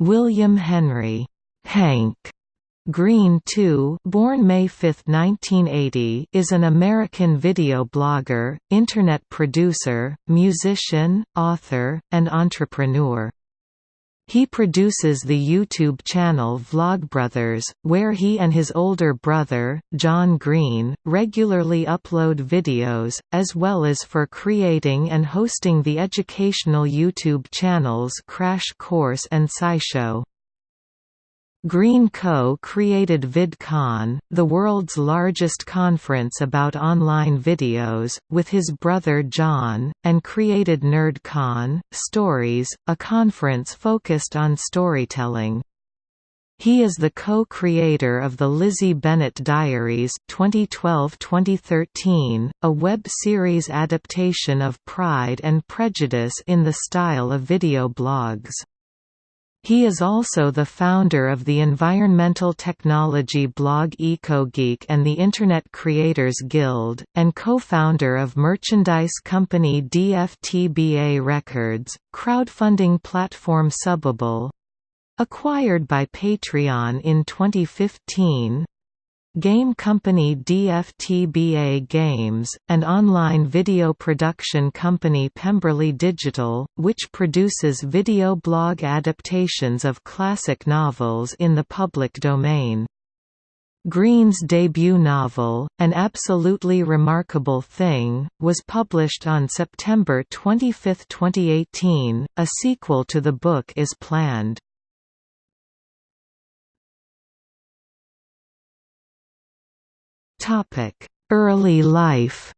William Henry Hank Green II born May 5, 1980, is an American video blogger, Internet producer, musician, author, and entrepreneur. He produces the YouTube channel Vlogbrothers, where he and his older brother, John Green, regularly upload videos, as well as for creating and hosting the educational YouTube channels Crash Course and SciShow. Green co-created VidCon, the world's largest conference about online videos, with his brother John, and created NerdCon, Stories, a conference focused on storytelling. He is the co-creator of the Lizzie Bennet Diaries 2012-2013, a web series adaptation of Pride and Prejudice in the style of video blogs. He is also the founder of the environmental technology blog EcoGeek and the Internet Creators Guild, and co-founder of merchandise company DFTBA Records, crowdfunding platform Subbable. Acquired by Patreon in 2015, Game company DFTBA Games, and online video production company Pemberley Digital, which produces video blog adaptations of classic novels in the public domain. Green's debut novel, An Absolutely Remarkable Thing, was published on September 25, 2018. A sequel to the book is planned. Early life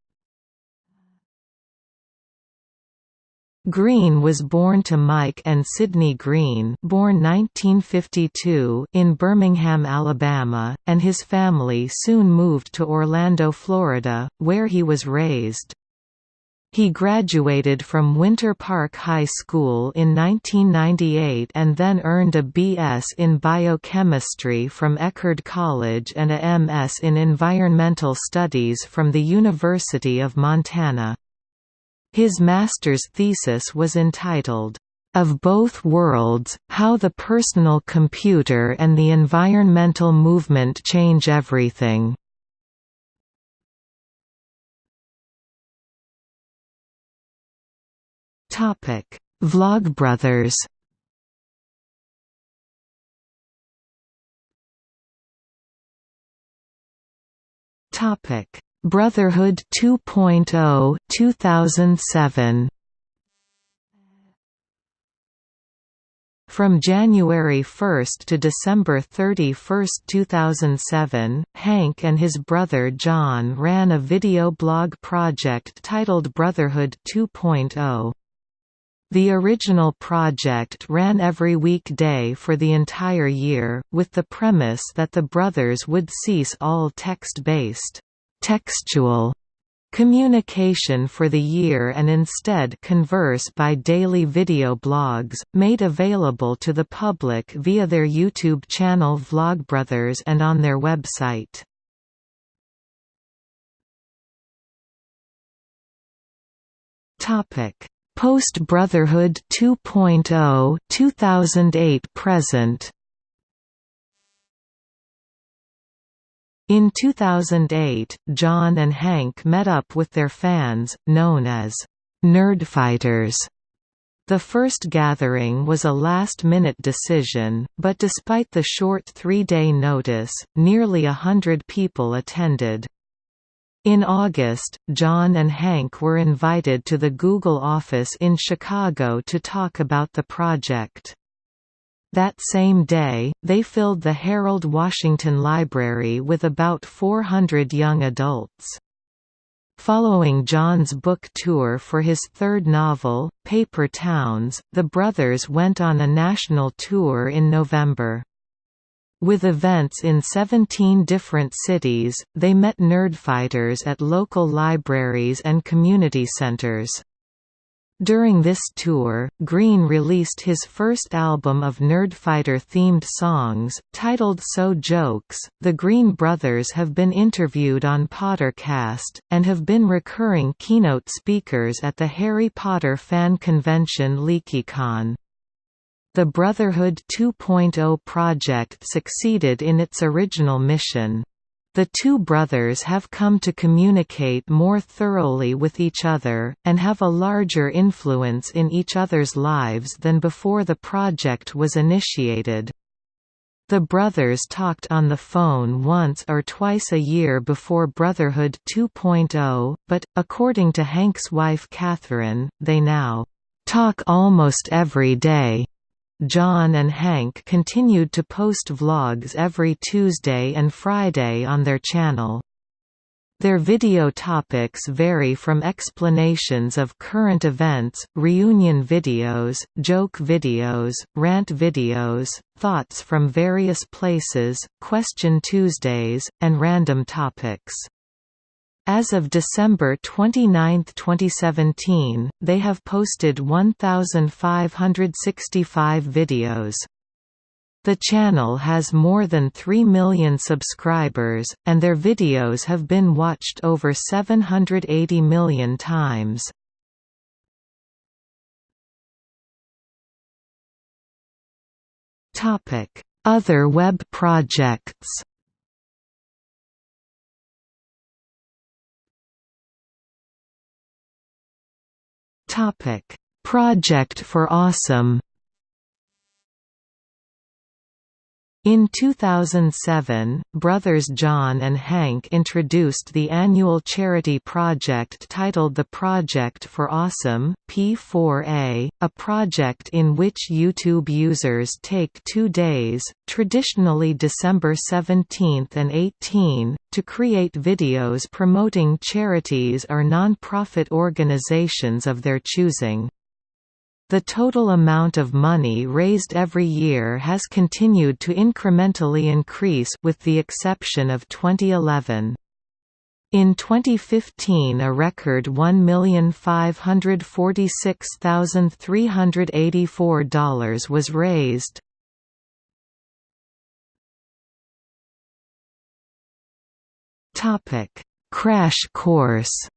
Green was born to Mike and Sydney Green born 1952 in Birmingham, Alabama, and his family soon moved to Orlando, Florida, where he was raised. He graduated from Winter Park High School in 1998 and then earned a B.S. in biochemistry from Eckerd College and a M.S. in environmental studies from the University of Montana. His master's thesis was entitled, "...of both worlds, how the personal computer and the environmental movement change everything." Topic: Vlogbrothers. Topic: Brotherhood 2.0 2007. From January 1 to December 31, 2007, Hank and his brother John ran a video blog project titled Brotherhood 2.0. The original project ran every weekday for the entire year, with the premise that the brothers would cease all text-based textual communication for the year and instead converse by daily video blogs, made available to the public via their YouTube channel Vlogbrothers and on their website. Topic Post-Brotherhood 2.0 2008 present In 2008, John and Hank met up with their fans, known as Nerdfighters. The first gathering was a last-minute decision, but despite the short three-day notice, nearly a hundred people attended. In August, John and Hank were invited to the Google office in Chicago to talk about the project. That same day, they filled the Harold Washington Library with about 400 young adults. Following John's book tour for his third novel, Paper Towns, the brothers went on a national tour in November. With events in 17 different cities, they met nerdfighters at local libraries and community centers. During this tour, Green released his first album of Nerdfighter-themed songs, titled So Jokes. The Green brothers have been interviewed on Pottercast, and have been recurring keynote speakers at the Harry Potter fan convention LeakyCon. The Brotherhood 2.0 project succeeded in its original mission. The two brothers have come to communicate more thoroughly with each other, and have a larger influence in each other's lives than before the project was initiated. The brothers talked on the phone once or twice a year before Brotherhood 2.0, but, according to Hank's wife Catherine, they now talk almost every day. John and Hank continued to post vlogs every Tuesday and Friday on their channel. Their video topics vary from explanations of current events, reunion videos, joke videos, rant videos, thoughts from various places, Question Tuesdays, and random topics. As of December 29, 2017, they have posted 1,565 videos. The channel has more than 3 million subscribers, and their videos have been watched over 780 million times. Other web projects Project for Awesome. In 2007, brothers John and Hank introduced the annual charity project titled the Project for Awesome P4A, a project in which YouTube users take two days, traditionally December 17 and 18, to create videos promoting charities or non-profit organizations of their choosing. The total amount of money raised every year has continued to incrementally increase with the exception of 2011. In 2015 a record $1,546,384 was raised. Crash course.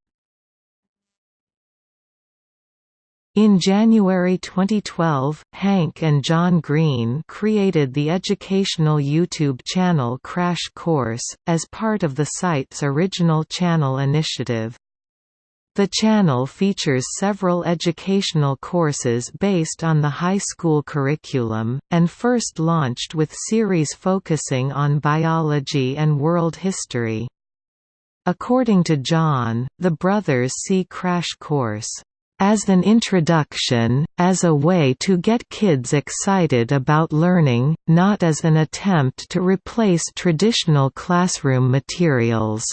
In January 2012, Hank and John Green created the educational YouTube channel Crash Course, as part of the site's original channel initiative. The channel features several educational courses based on the high school curriculum, and first launched with series focusing on biology and world history. According to John, the brothers see Crash Course as an introduction, as a way to get kids excited about learning, not as an attempt to replace traditional classroom materials.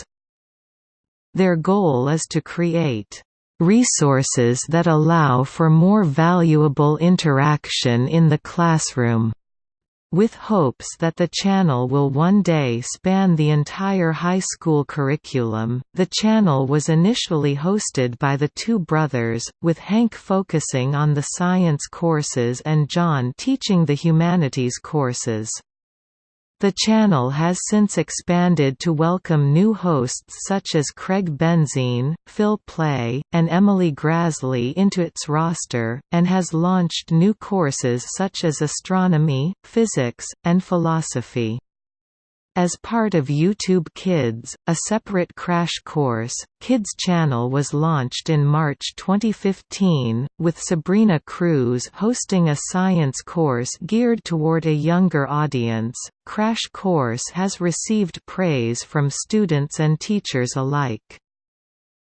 Their goal is to create resources that allow for more valuable interaction in the classroom with hopes that the channel will one day span the entire high school curriculum. The channel was initially hosted by the two brothers, with Hank focusing on the science courses and John teaching the humanities courses. The channel has since expanded to welcome new hosts such as Craig Benzine, Phil Plait, and Emily Graslie into its roster, and has launched new courses such as astronomy, physics, and philosophy. As part of YouTube Kids, a separate crash course, Kids Channel was launched in March 2015, with Sabrina Cruz hosting a science course geared toward a younger audience. Crash Course has received praise from students and teachers alike.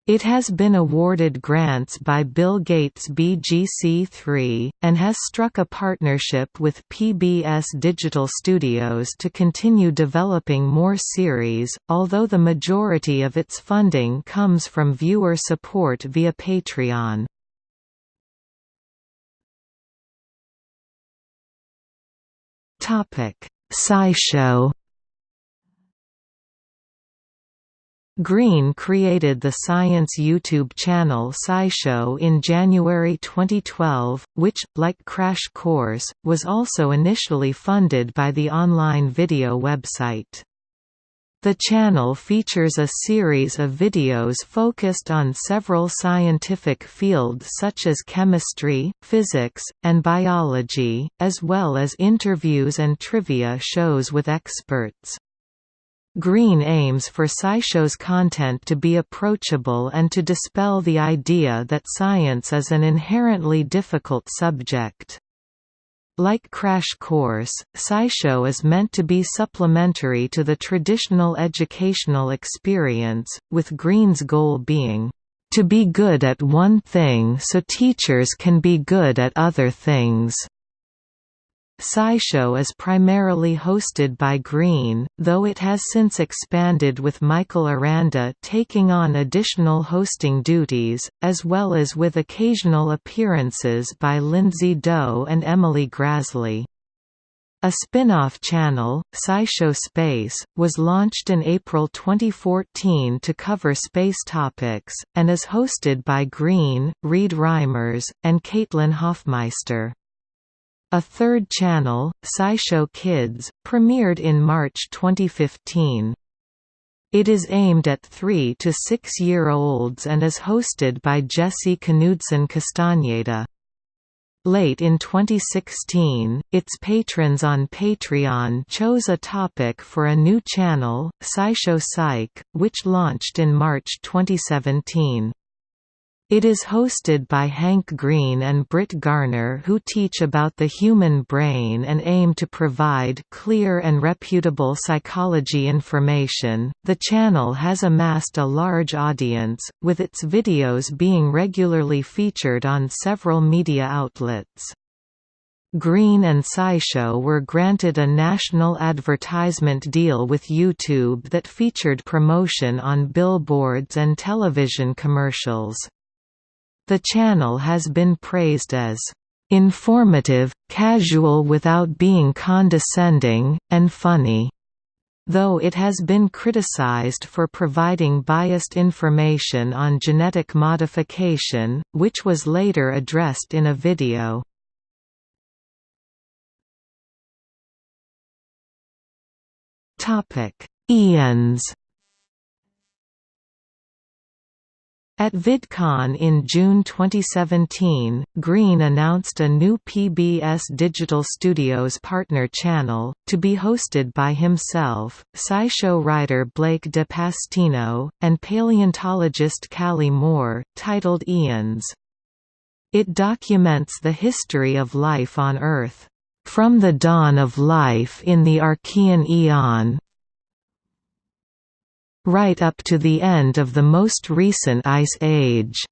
It has been awarded grants by Bill Gates BGC3, and has struck a partnership with PBS Digital Studios to continue developing more series, although the majority of its funding comes from viewer support via Patreon. SciShow Green created the science YouTube channel SciShow in January 2012, which, like Crash Course, was also initially funded by the online video website. The channel features a series of videos focused on several scientific fields such as chemistry, physics, and biology, as well as interviews and trivia shows with experts. Green aims for SciShow's content to be approachable and to dispel the idea that science is an inherently difficult subject. Like Crash Course, SciShow is meant to be supplementary to the traditional educational experience, with Green's goal being, "...to be good at one thing so teachers can be good at other things." SciShow is primarily hosted by Green, though it has since expanded with Michael Aranda taking on additional hosting duties, as well as with occasional appearances by Lindsay Doe and Emily Graslie. A spin-off channel, SciShow Space, was launched in April 2014 to cover space topics, and is hosted by Green, Reid Reimers, and Caitlin Hoffmeister. A third channel, SciShow Kids, premiered in March 2015. It is aimed at 3 to 6-year-olds and is hosted by Jessi Knudsen Castañeda. Late in 2016, its patrons on Patreon chose a topic for a new channel, SciShow Psych, which launched in March 2017. It is hosted by Hank Green and Brit Garner who teach about the human brain and aim to provide clear and reputable psychology information. The channel has amassed a large audience, with its videos being regularly featured on several media outlets. Green and SciShow were granted a national advertisement deal with YouTube that featured promotion on billboards and television commercials. The channel has been praised as informative, casual without being condescending, and funny, though it has been criticized for providing biased information on genetic modification, which was later addressed in a video. Eons At VidCon in June 2017, Green announced a new PBS Digital Studios partner channel, to be hosted by himself, SciShow writer Blake de Pastino, and paleontologist Kallie Moore, titled Eons. It documents the history of life on Earth. From the dawn of life in the Archean Eon, right up to the end of the most recent Ice Age.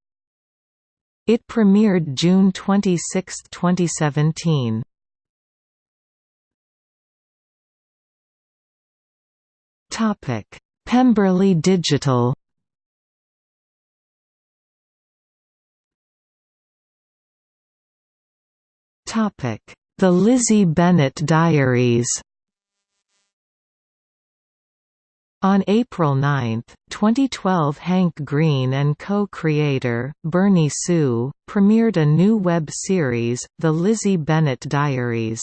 It premiered June 26, 2017. Topic: Pemberley Digital. Topic: The Lizzie Bennet Diaries. On April 9, 2012 Hank Green and co-creator, Bernie Su, premiered a new web series, The Lizzie Bennet Diaries.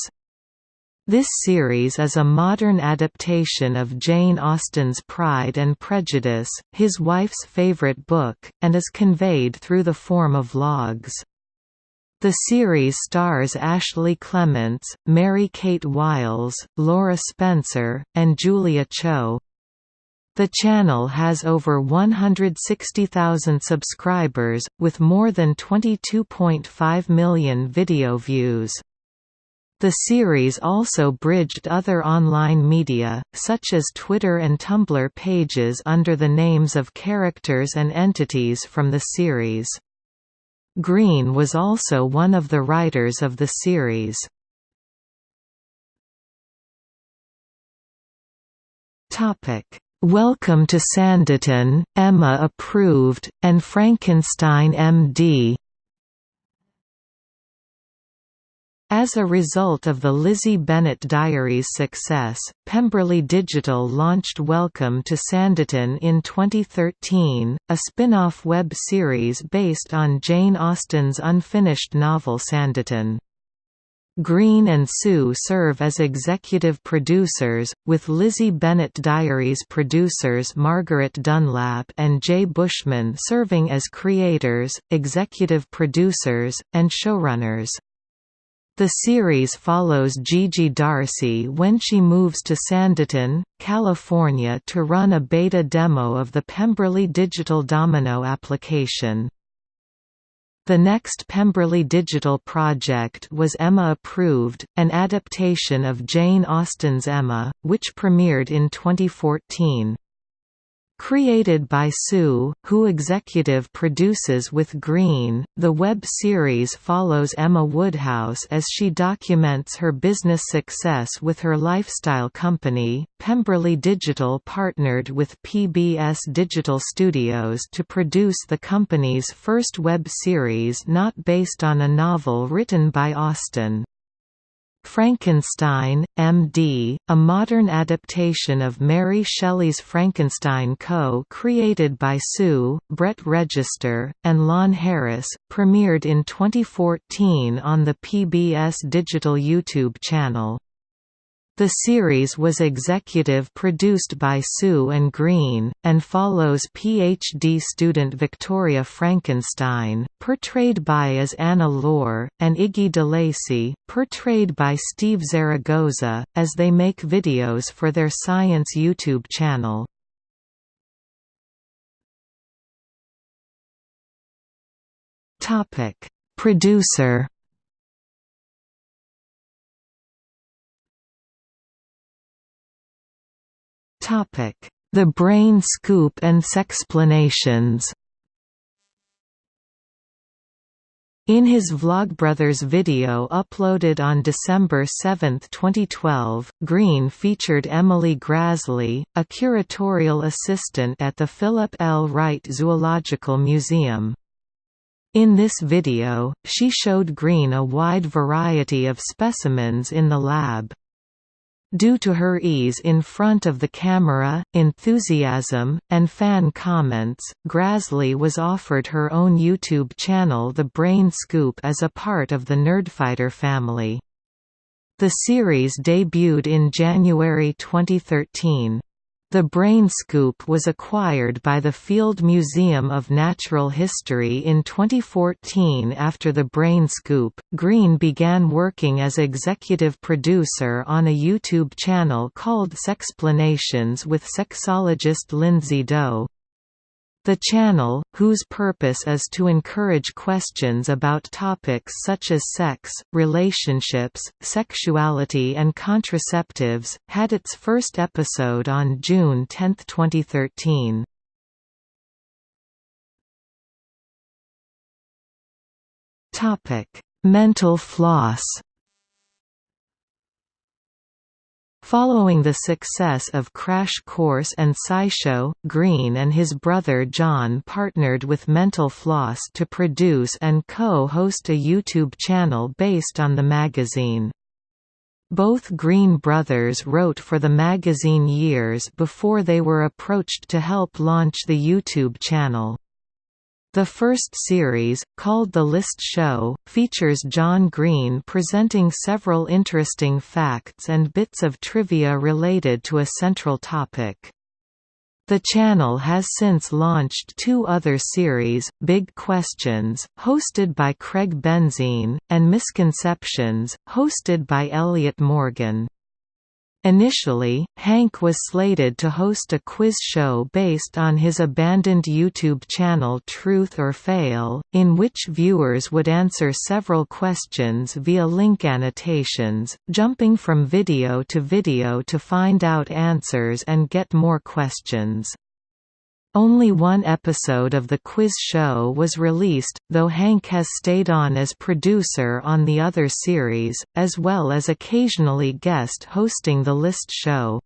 This series is a modern adaptation of Jane Austen's Pride and Prejudice, his wife's favorite book, and is conveyed through the form of logs. The series stars Ashley Clements, Mary-Kate Wiles, Laura Spencer, and Julia Cho. The channel has over 160,000 subscribers, with more than 22.5 million video views. The series also bridged other online media, such as Twitter and Tumblr pages under the names of characters and entities from the series. Green was also one of the writers of the series. Topic Welcome to Sanditon, Emma approved, and Frankenstein MD. As a result of the Lizzie Bennet Diaries' success, Pemberley Digital launched Welcome to Sanditon in 2013, a spin-off web series based on Jane Austen's unfinished novel Sanditon. Green and Su serve as executive producers, with Lizzie Bennet Diaries producers Margaret Dunlap and Jay Bushman serving as creators, executive producers, and showrunners. The series follows Gigi Darcy when she moves to Sanditon, California to run a beta demo of the Pemberley Digital Domino application. The next Pemberley Digital project was Emma Approved, an adaptation of Jane Austen's Emma, which premiered in 2014. Created by Su, who executive produces with Green, the web series follows Emma Woodhouse as she documents her business success with her lifestyle company. Pemberley Digital partnered with PBS Digital Studios to produce the company's first web series not based on a novel written by Austen. Frankenstein, M.D., a modern adaptation of Mary Shelley's Frankenstein co-created by Su, Brett Register, and Lon Harris, premiered in 2014 on the PBS Digital YouTube channel. The series was executive produced by Su and Green, and follows PhD student Victoria Frankenstein, portrayed by as Anna Lore, and Iggy DeLacy, portrayed by Steve Zaragoza, as they make videos for their science YouTube channel. Producer The Brain Scoop and Sexplanations In his Vlogbrothers video uploaded on December 7, 2012, Green featured Emily Graslie, a curatorial assistant at the Philip L. Wright Zoological Museum. In this video, she showed Green a wide variety of specimens in the lab. Due to her ease in front of the camera, enthusiasm, and fan comments, Graslie was offered her own YouTube channel The Brain Scoop as a part of the Nerdfighter family. The series debuted in January 2013. The Brain Scoop was acquired by the Field Museum of Natural History in 2014 after The Brain Scoop. Green began working as executive producer on a YouTube channel called Sexplanations with sexologist Lindsay Doe. The channel, whose purpose is to encourage questions about topics such as sex, relationships, sexuality and contraceptives, had its first episode on June 10, 2013. Mental floss Following the success of Crash Course and SciShow, Green and his brother John partnered with Mental Floss to produce and co-host a YouTube channel based on the magazine. Both Green brothers wrote for the magazine years before they were approached to help launch the YouTube channel. The first series, called The List Show, features John Green presenting several interesting facts and bits of trivia related to a central topic. The channel has since launched two other series, Big Questions, hosted by Craig Benzine, and Misconceptions, hosted by Elliot Morgan. Initially, Hank was slated to host a quiz show based on his abandoned YouTube channel Truth or Fail, in which viewers would answer several questions via link annotations, jumping from video to video to find out answers and get more questions. Only one episode of the quiz show was released, though Hank has stayed on as producer on the other series, as well as occasionally guest hosting the list show.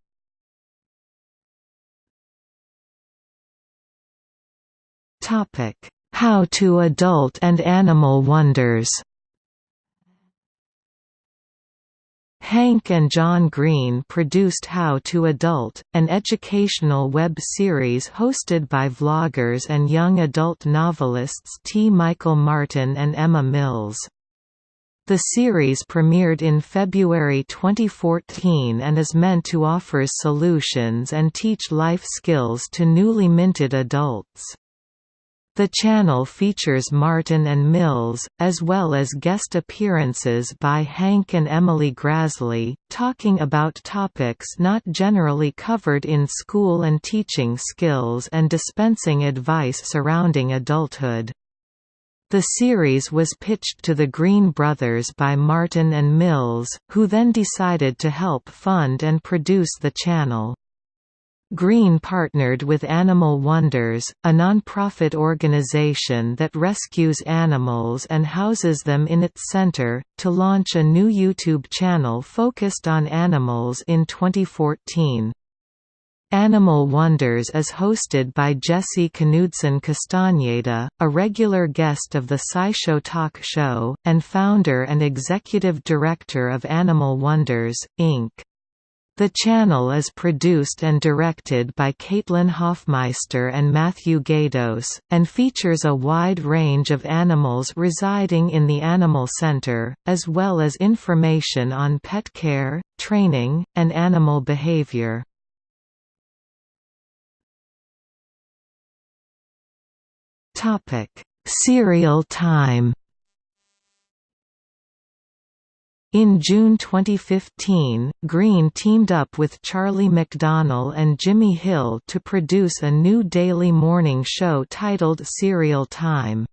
How to Adult and Animal Wonders Hank and John Green produced How to Adult, an educational web series hosted by vloggers and young adult novelists T. Michael Martin and Emma Mills. The series premiered in February 2014 and is meant to offer solutions and teach life skills to newly minted adults. The channel features Martin and Mills, as well as guest appearances by Hank and Emily Graslie, talking about topics not generally covered in school and teaching skills and dispensing advice surrounding adulthood. The series was pitched to the Green brothers by Martin and Mills, who then decided to help fund and produce the channel. Green partnered with Animal Wonders, a non-profit organization that rescues animals and houses them in its center, to launch a new YouTube channel focused on animals in 2014. Animal Wonders is hosted by Jessi Knudsen Castañeda, a regular guest of the SciShow Talk Show, and founder and executive director of Animal Wonders, Inc. The channel is produced and directed by Caitlin Hoffmeister and Matthew Gaydos, and features a wide range of animals residing in the Animal Center, as well as information on pet care, training, and animal behavior. Cereal time. In June 2015, Green teamed up with Charlie McDonnell and Jimmy Hill to produce a new daily morning show titled Cereal Time.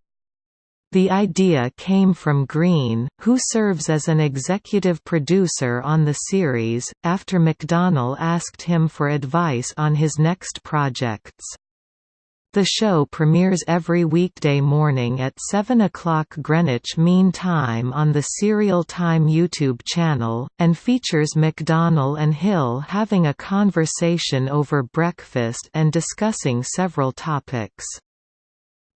The idea came from Green, who serves as an executive producer on the series, after McDonnell asked him for advice on his next projects. The show premieres every weekday morning at 7 o'clock Greenwich Mean Time on the Cereal Time YouTube channel, and features McDonnell and Hill having a conversation over breakfast and discussing several topics.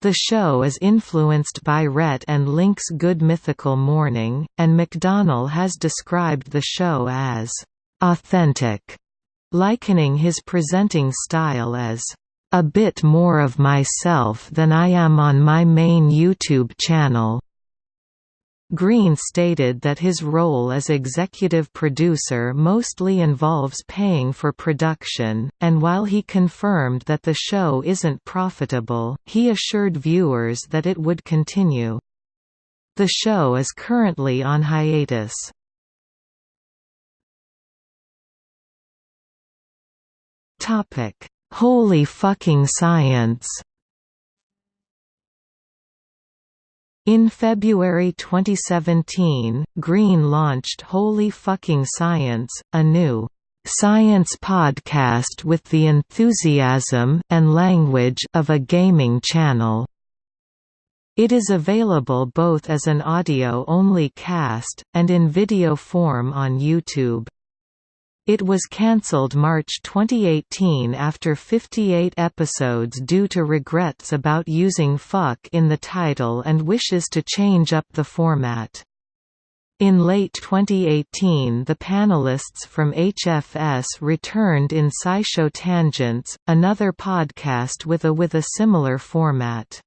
The show is influenced by Rhett and Link's Good Mythical Morning, and McDonnell has described the show as authentic, likening his presenting style as a bit more of myself than I am on my main YouTube channel. Green stated that his role as executive producer mostly involves paying for production, and while he confirmed that the show isn't profitable, he assured viewers that it would continue. The show is currently on hiatus. Topic Holy fucking science! In February 2017, Green launched Holy Fucking Science, a new science podcast with the enthusiasm and language of a gaming channel. It is available both as an audio-only cast, and in video form on YouTube. It was cancelled March 2018 after 58 episodes due to regrets about using fuck in the title and wishes to change up the format. In late 2018 the panelists from HFS returned in SciShow Tangents, another podcast with a with a similar format.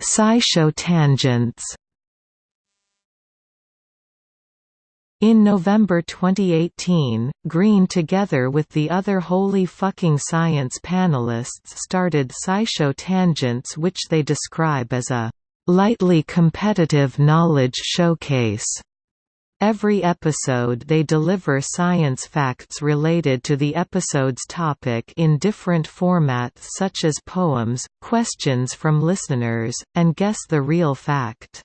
SciShow Tangents In November 2018, Green together with the other Holy Fucking Science panelists started SciShow Tangents which they describe as a lightly competitive knowledge showcase. Every episode they deliver science facts related to the episode's topic in different formats such as poems, questions from listeners, and guess the real fact.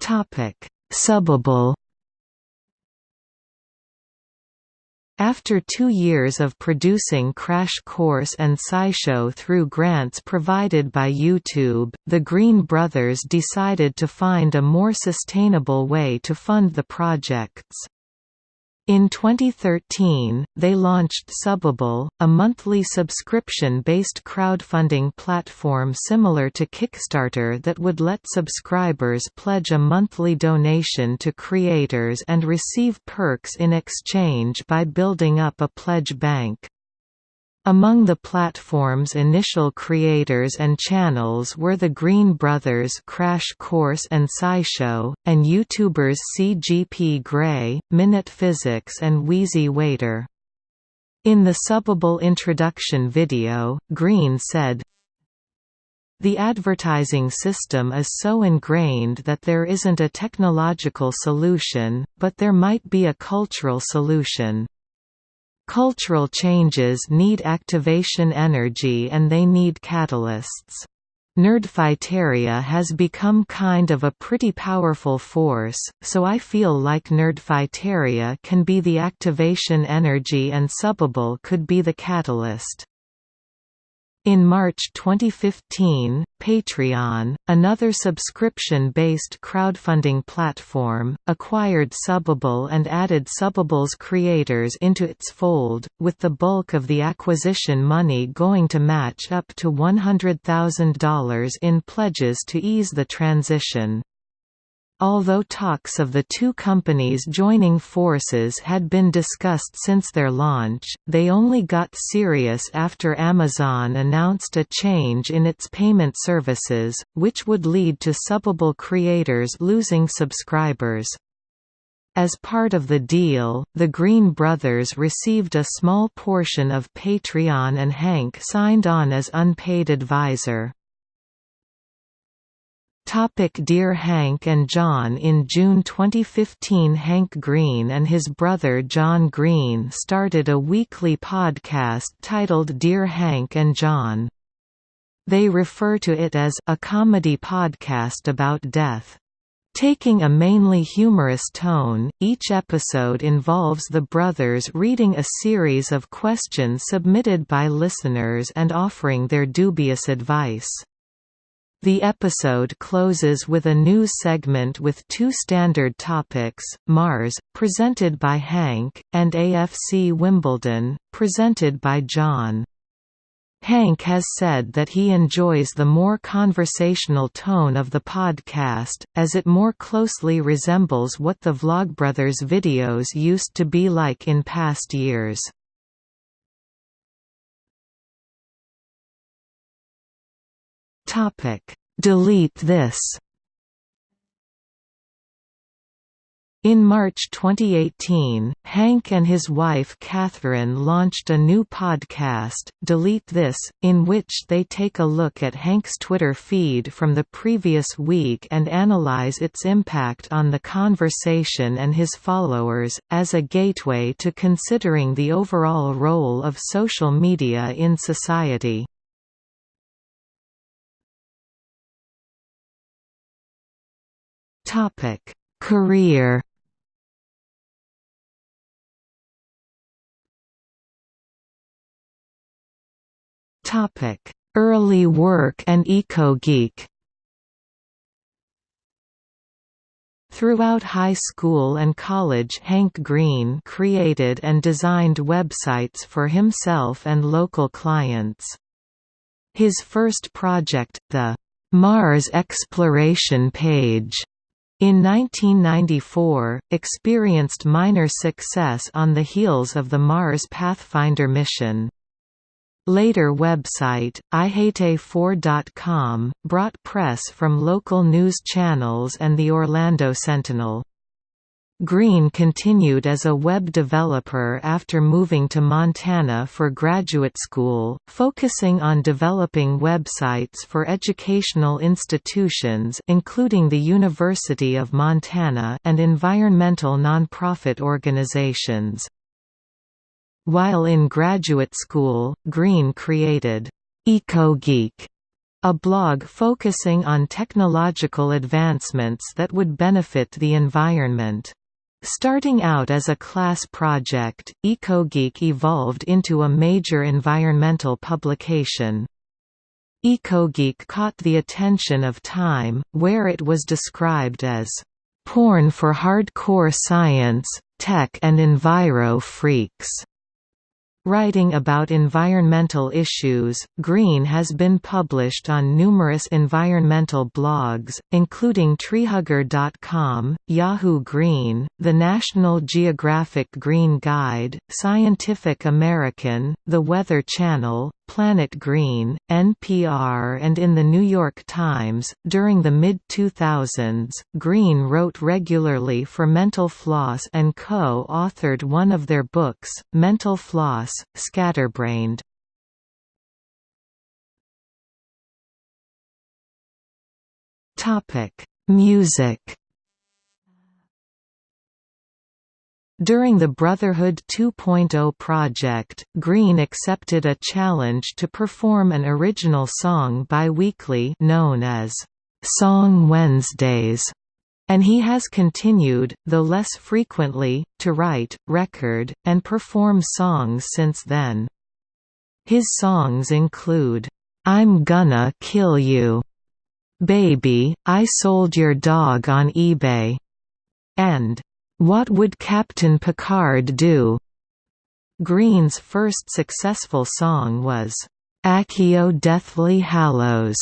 Topic: Subbable After two years of producing Crash Course and SciShow through grants provided by YouTube, the Green brothers decided to find a more sustainable way to fund the projects. In 2013, they launched Subbable, a monthly subscription-based crowdfunding platform similar to Kickstarter that would let subscribers pledge a monthly donation to creators and receive perks in exchange by building up a pledge bank. Among the platform's initial creators and channels were the Green Brothers Crash Course and SciShow, and YouTubers CGP Grey, Minute Physics and Wheezy Waiter. In the Subbable introduction video, Green said, The advertising system is so ingrained that there isn't a technological solution, but there might be a cultural solution. Cultural changes need activation energy and they need catalysts. Nerdfighteria has become kind of a pretty powerful force, so I feel like Nerdfighteria can be the activation energy and Subbable could be the catalyst. In March 2015, Patreon, another subscription-based crowdfunding platform, acquired Subbable and added Subbable's creators into its fold, with the bulk of the acquisition money going to match up to $100,000 in pledges to ease the transition. Although talks of the two companies joining forces had been discussed since their launch, they only got serious after Amazon announced a change in its payment services, which would lead to Subbable creators losing subscribers. As part of the deal, the Green brothers received a small portion of Patreon and Hank signed on as unpaid advisor. Topic Dear Hank and John In June 2015 Hank Green and his brother John Green started a weekly podcast titled Dear Hank and John. They refer to it as a comedy podcast about death. Taking a mainly humorous tone, each episode involves the brothers reading a series of questions submitted by listeners and offering their dubious advice. The episode closes with a news segment with two standard topics, Mars, presented by Hank, and AFC Wimbledon, presented by John. Hank has said that he enjoys the more conversational tone of the podcast, as it more closely resembles what the Vlogbrothers videos used to be like in past years. Topic: Delete this. In March 2018, Hank and his wife Catherine launched a new podcast, Delete This, in which they take a look at Hank's Twitter feed from the previous week and analyze its impact on the conversation and his followers, as a gateway to considering the overall role of social media in society. Topic: Career. Topic: Early work and eco-geek. Throughout high school and college Hank Green created and designed websites for himself and local clients. His first project, the Mars Exploration Page, in 1994, experienced minor success on the heels of the Mars Pathfinder mission. Later website, ihate4.com, brought press from local news channels and the Orlando Sentinel. Green continued as a web developer after moving to Montana for graduate school, focusing on developing websites for educational institutions including the University of Montana and environmental nonprofit organizations. While in graduate school, Green created EcoGeek, a blog focusing on technological advancements that would benefit the environment. Starting out as a class project, EcoGeek evolved into a major environmental publication. EcoGeek caught the attention of Time, where it was described as porn for hardcore science, tech and enviro freaks. Writing about environmental issues, Green has been published on numerous environmental blogs, including treehugger.com, Yahoo Green, the National Geographic Green Guide, Scientific American, The Weather Channel, Planet Green, NPR, and in The New York Times. During the mid 2000s, Green wrote regularly for Mental Floss and co authored one of their books, Mental Floss Scatterbrained. Music During the Brotherhood 2.0 project, Green accepted a challenge to perform an original song bi-weekly known as Song Wednesdays, and he has continued, though less frequently, to write, record, and perform songs since then. His songs include, "'I'm Gonna Kill You", "'Baby, I Sold Your Dog on eBay", and what Would Captain Picard Do? Green's first successful song was, Accio Deathly Hallows,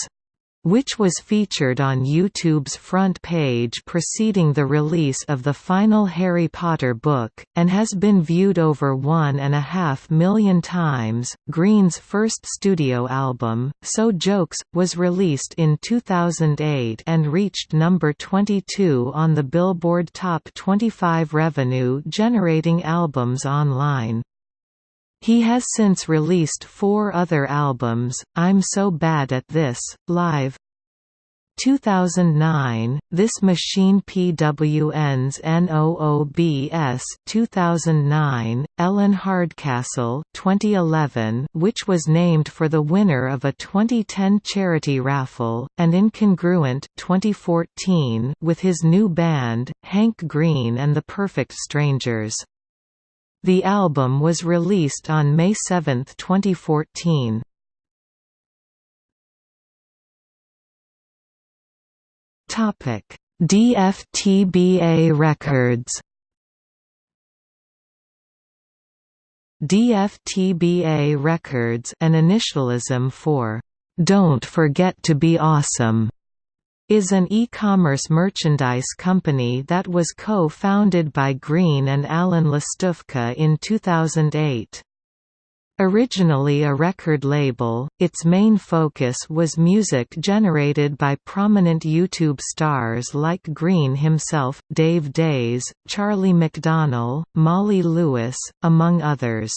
which was featured on YouTube's front page preceding the release of the final Harry Potter book, and has been viewed over one and a half million times. Green's first studio album, So Jokes, was released in 2008 and reached number 22 on the Billboard Top 25 revenue generating albums online. He has since released four other albums, I'm So Bad at This, Live. 2009, This Machine PWN's NOOBS 2009, Ellen Hardcastle. 2011, which was named for the winner of a 2010 charity raffle, and Incongruent. 2014 with his new band, Hank Green and the Perfect Strangers. The album was released on May 7, 2014. Topic: DFTBA Records. DFTBA Records, an initialism for "Don't Forget to Be Awesome." Is an e-commerce merchandise company that was co-founded by Green and Alan Lastufka in 2008. Originally a record label, its main focus was music generated by prominent YouTube stars like Green himself, Dave Days, Charlie McDonnell, Molly Lewis, among others.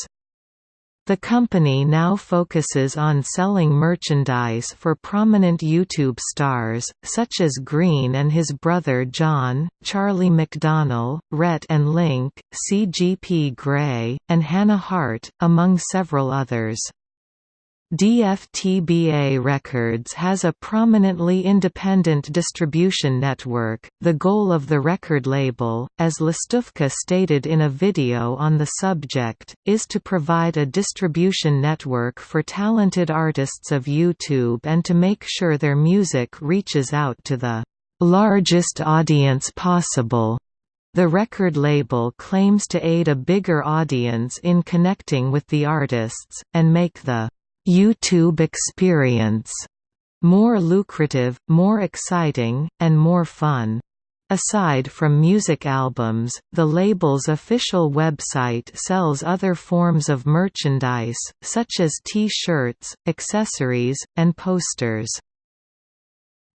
The company now focuses on selling merchandise for prominent YouTube stars, such as Green and his brother John, Charlie McDonnell, Rhett and Link, CGP Grey, and Hannah Hart, among several others. DFTBA Records has a prominently independent distribution network. The goal of the record label, as Lastufka stated in a video on the subject, is to provide a distribution network for talented artists of YouTube and to make sure their music reaches out to the largest audience possible. The record label claims to aid a bigger audience in connecting with the artists, and make the YouTube experience more lucrative, more exciting, and more fun. Aside from music albums, the label's official website sells other forms of merchandise, such as T-shirts, accessories, and posters.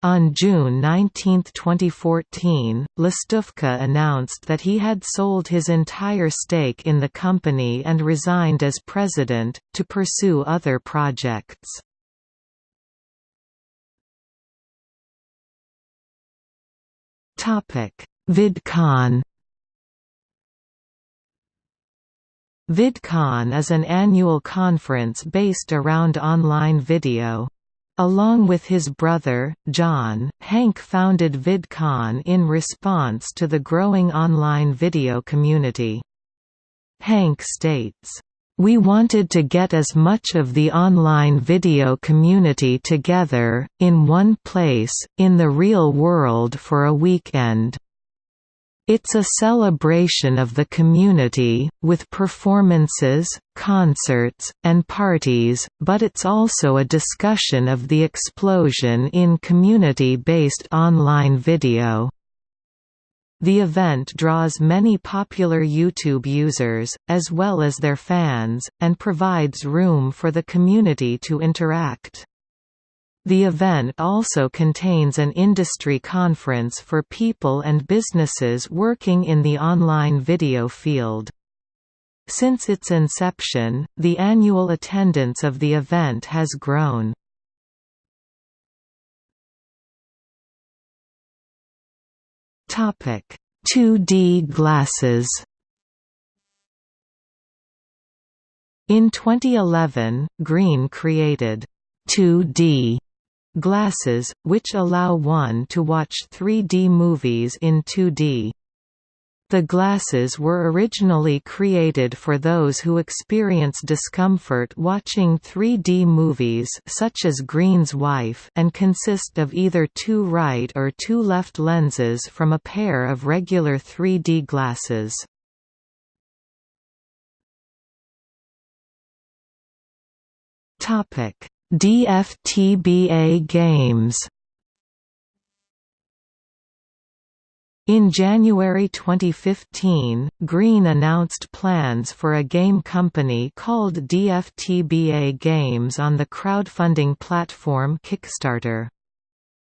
On June 19, 2014, Lastufka announced that he had sold his entire stake in the company and resigned as president, to pursue other projects. VidCon VidCon is an annual conference based around online video. Along with his brother, John, Hank founded VidCon in response to the growing online video community. Hank states, we wanted to get as much of the online video community together, in one place, in the real world for a weekend. It's a celebration of the community, with performances, concerts, and parties, but it's also a discussion of the explosion in community-based online video. The event draws many popular YouTube users, as well as their fans, and provides room for the community to interact. The event also contains an industry conference for people and businesses working in the online video field. Since its inception, the annual attendance of the event has grown. Topic: 2D glasses. In 2011, Green created 2D Glasses, which allow one to watch 3D movies in 2D. The glasses were originally created for those who experience discomfort watching 3D movies such as Green's Wife and consist of either two right or two left lenses from a pair of regular 3D glasses. Topic: DFTBA Games In January 2015, Green announced plans for a game company called DFTBA Games on the crowdfunding platform Kickstarter.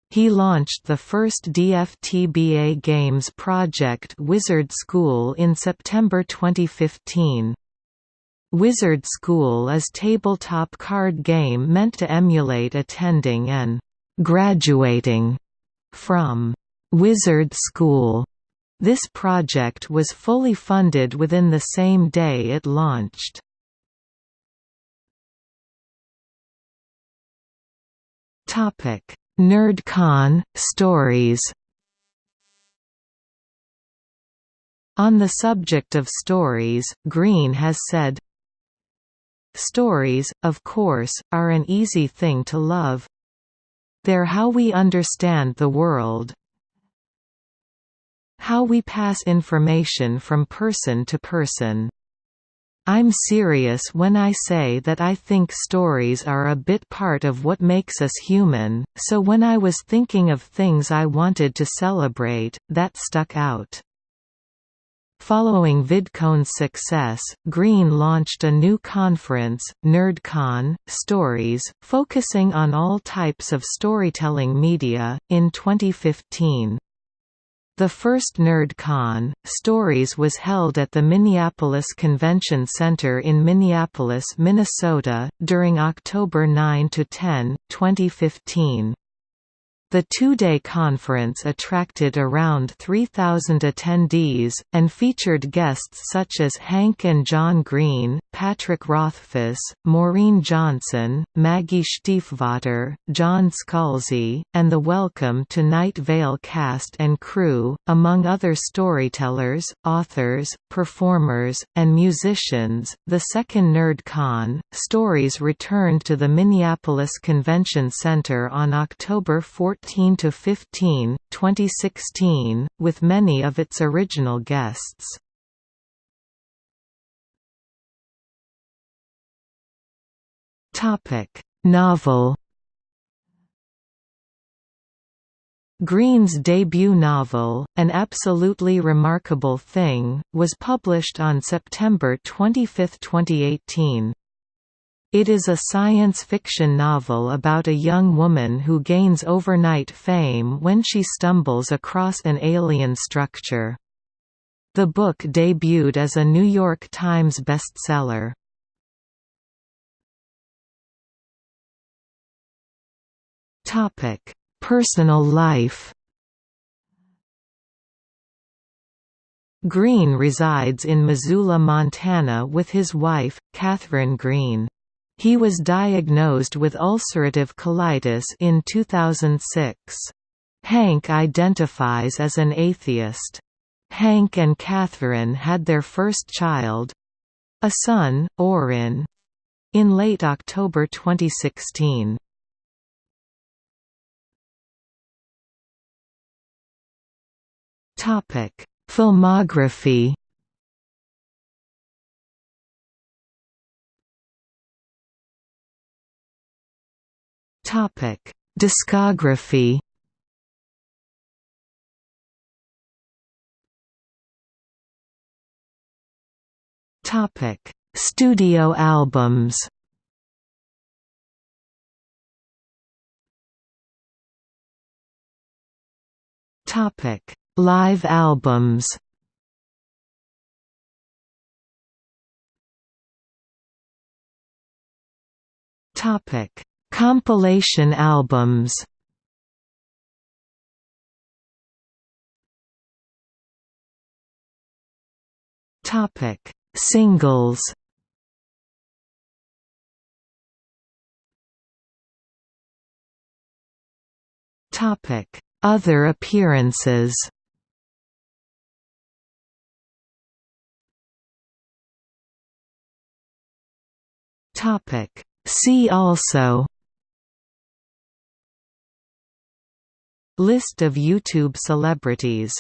He launched the first DFTBA Games project Wizard School in September 2015. Wizard School is tabletop card game meant to emulate attending and graduating from Wizard School. This project was fully funded within the same day it launched. Topic: NerdCon stories. On the subject of stories, Green has said, Stories, of course, are an easy thing to love. They're how we understand the world. How we pass information from person to person. I'm serious when I say that I think stories are a bit part of what makes us human, so when I was thinking of things I wanted to celebrate, that stuck out. Following VidCon's success, Green launched a new conference, NerdCon, Stories, focusing on all types of storytelling media, in 2015. The first NerdCon, Stories was held at the Minneapolis Convention Center in Minneapolis, Minnesota, during October 9–10, 2015. The two-day conference attracted around 3,000 attendees, and featured guests such as Hank and John Green, Patrick Rothfuss, Maureen Johnson, Maggie Stiefvater, John Scalzi, and the Welcome to Night Vale cast and crew, among other storytellers, authors, performers, and musicians. The second NerdCon, Stories returned to the Minneapolis Convention Center on October 14 14 to 15, 2016, with many of its original guests. Topic: Novel. Green's debut novel, An Absolutely Remarkable Thing, was published on September 25, 2018. It is a science fiction novel about a young woman who gains overnight fame when she stumbles across an alien structure. The book debuted as a New York Times bestseller. Personal life Green resides in Missoula, Montana with his wife, Catherine Green. He was diagnosed with ulcerative colitis in 2006. Hank identifies as an atheist. Hank and Catherine had their first child—a son, Orin—in late October 2016. Filmography Topic: Discography. Topic: Studio albums. Topic: Live albums. Topic: Compilation albums Topic: Singles. Topic: Other appearances. Topic: See also List of YouTube celebrities